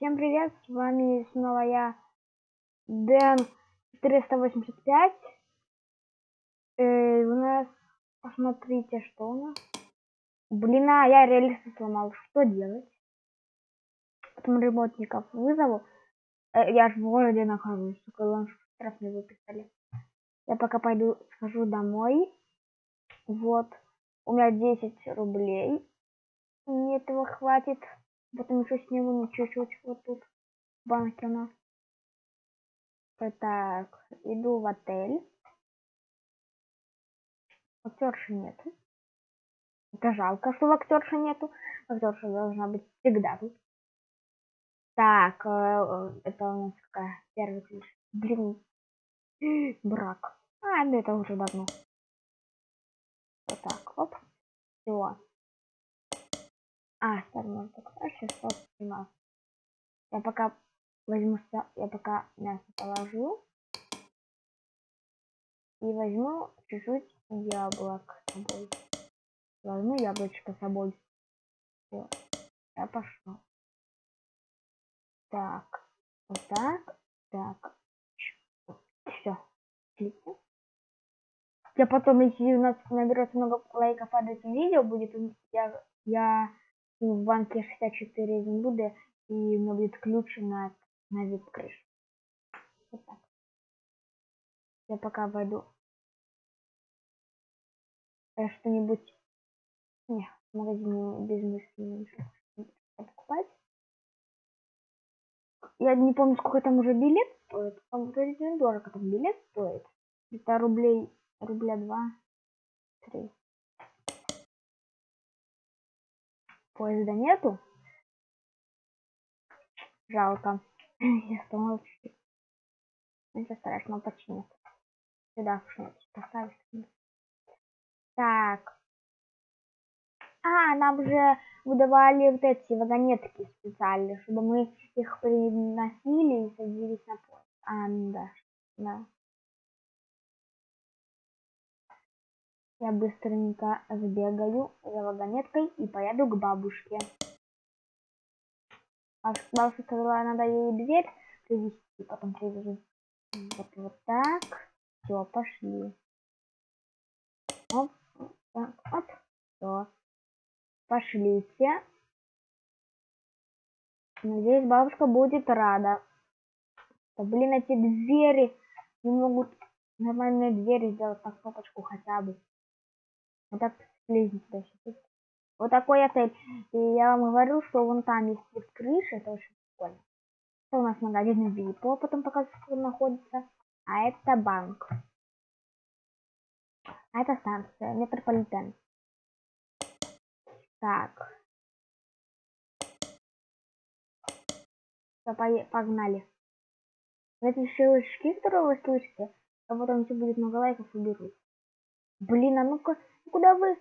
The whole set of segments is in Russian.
Всем привет, с вами снова я, Дэн 485. Э, у нас, посмотрите, что у нас. Блин, а я реалиста сломал, что делать? Потом ремонтников вызову. Э, я же в городе нахожусь, только штраф не выписали. Я пока пойду, схожу домой. Вот, у меня 10 рублей. Мне этого хватит. Потом еще сниму чуть-чуть вот тут в банке у. Так, иду в отель. Актерши нету. Это жалко, что актерши нету. Актерша должна быть всегда тут. Так, э, это у нас какая первый ключ. Блин, брак. А, ну это уже давно. Вот так, оп. Все. А, старый так сейчас снимал. Я пока возьму, я пока мясо положу. И возьму чуть-чуть яблок с собой. Возьму яблочко с собой. Все, я пошел. Так, вот так, так. Все. Я потом, если у нас наберется много лайков под этим видео, будет я, я в банке 64 буду и у меня будет ключ на, крыш. Вот так. Я пока войду э, что-нибудь не, в магазине без мысли покупать. Я не помню, сколько там уже билет стоит. Вроде дорого там билет стоит. Это рублей, рубля два, три. Поезда нету. Жалко. Я сломал чуть-чуть. Ничего страшного, починит. Сюда что-нибудь поставить. Так. А, нам уже выдавали вот эти вагонетки специальные, чтобы мы их приносили и садились на поезд. А, да. Да. Я быстренько сбегаю за вагонеткой и поеду к бабушке. А бабушка сказала, надо ей дверь привезти, потом привезу. Вот, вот так. Все, пошли. Оп, так, оп, все. Пошлите. Надеюсь, бабушка будет рада. Да, блин, эти двери не могут нормальные двери сделать на кнопочку хотя бы. Вот так слезем туда сейчас. Вот такой отель. И я вам говорю, что вон там есть вот крыша, это очень прикольно. Это у нас магазин Випо, потом показывает, что он находится. А это банк. А это станция, метрополитен. Так. Все, погнали. Эти щелчки, которые вы слышите, а потом все будет много лайков уберут. Блин, а ну-ка Куда вы...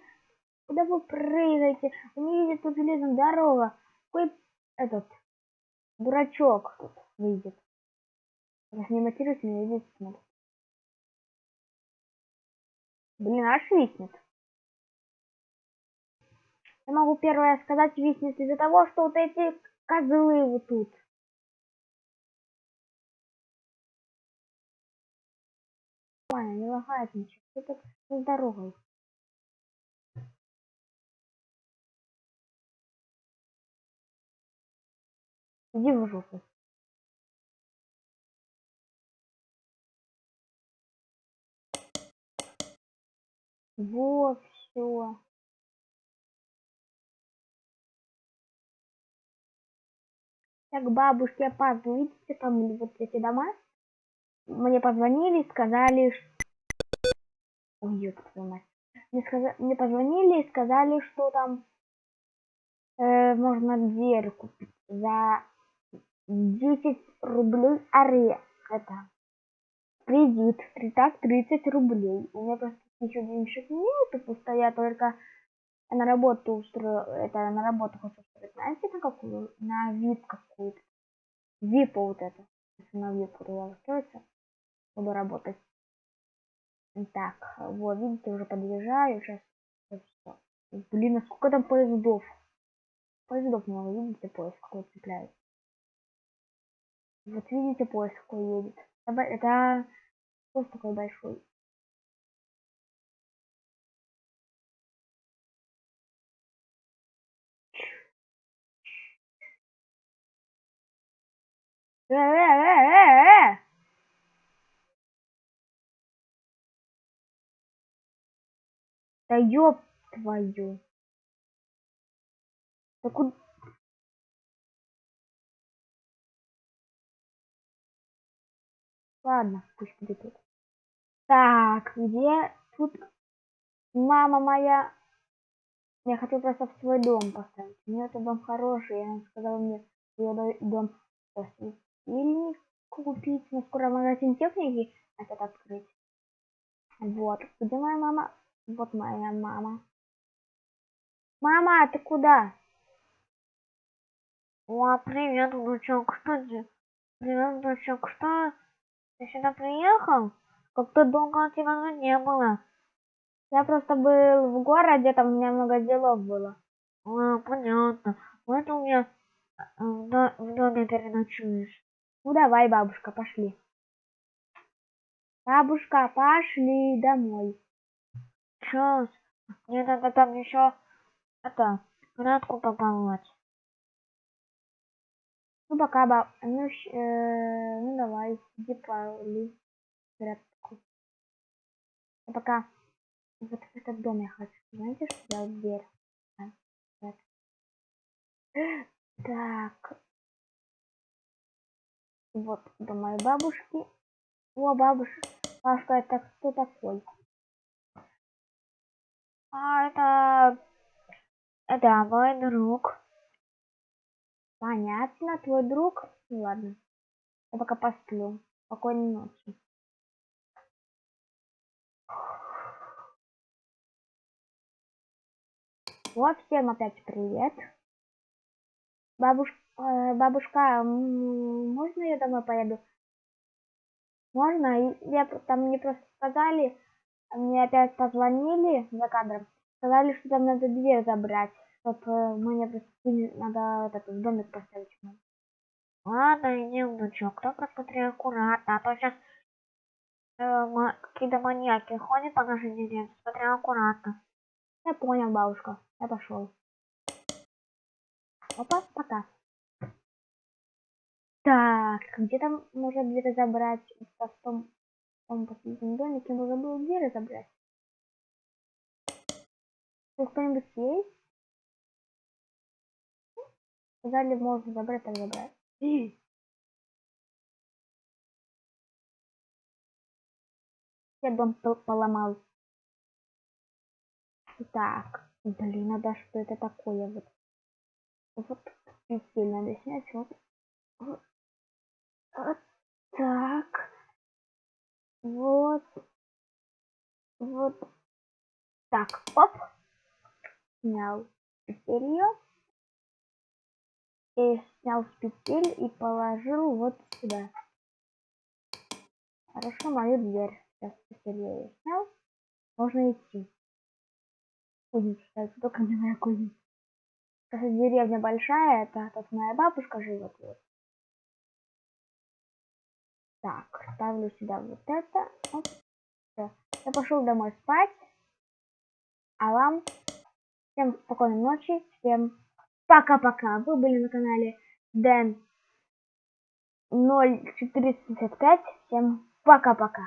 Куда вы прыгаете? Вы не видите тут железная дорога. Какой этот дурачок выйдет. Раз не матерюсь, видите, смотрит. Блин, аж виснет. Я могу первое сказать, виснет из-за того, что вот эти козлы вот тут. Нормально, не лагает ничего. Что с дорогой? Иди в жопу. Вот, все. Так, бабушки опаздываю. Видите, там вот эти дома? Мне позвонили, сказали, что... Ой, ёпта мать. Мне, сказ... мне позвонили и сказали, что там э, можно дверь купить за 10 рублей аре. Это кредит. Так, 30 рублей. У меня просто еще денежек нету, просто я только на работу устрою, это на работу хочу устроить. Знаете, на какую? На вип какую-то. Випа вот это. Если на вип туда устроиться, буду работать. Так, вот, видите, уже подъезжаю. Сейчас. Блин, а сколько там поездов? Поездов много, видите, поезд какой цепляет. Вот видите, поезд какой едет. Это, это поезд такой большой. Э, э, э, Да ёб твою. Да куда... Ладно, пусть будет тут. Так, где тут мама моя? Я хочу просто в свой дом поставить. У нее это дом хороший. Она сказала мне ее дом светильник купить. Но скоро магазин техники этот открыть. Вот. Где моя мама? Вот моя мама. Мама, ты куда? О, привет, внучок. Что ты? Привет, внучок. Что? Ты сюда приехал? Как-то долго тебя не было. Я просто был в городе, там у меня много делов было. А, понятно. Вот у меня э, в, до в доме переночуешь. Ну давай, бабушка, пошли. Бабушка, пошли домой. Сейчас. Мне надо там еще это градку пополнять. Ну пока, баб. Ну, э, ну давай, иди поли градку. А пока вот в этот дом я хочу. Знаете, что я дверь? А, так. Вот до моей бабушки. О, бабушка. Бабушка, это кто такой? А, это... Это мой друг. Понятно, твой друг? Ну ладно. Я пока посплю. Спокойной ночи. Вот, всем опять привет. Бабуш... Э, бабушка, можно я домой поеду? Можно? Я, там мне просто сказали, мне опять позвонили за кадром, сказали, что там надо дверь забрать, чтобы мне просто надо этот домик поставить. Ладно, иди, внучок, только смотри аккуратно, а то сейчас э, какие-то маньяки ходят по нашей деревне, смотри аккуратно. Я понял, бабушка, я пошел. Опа, пока. Так, где там можно дверь забрать в он последнем домике можно было где разобрать. Кто-нибудь есть? Сказали, можно забрать, так забрать. Я дом поломал. Так, блин, а да что это такое вот? Вот сильно надо снять, вот. вот. вот так. Вот. Вот. Так, оп. Снял петелью. И снял с петель и положил вот сюда. Хорошо, мою дверь. Сейчас петель снял. Можно идти. Кузница, только не моя кузница. Кстати, деревня большая, это тут моя бабушка живет. Вот. Так, ставлю сюда вот это. Оп. Я пошел домой спать. А вам всем спокойной ночи. Всем пока-пока. Вы были на канале Дэн 0465. Всем пока-пока.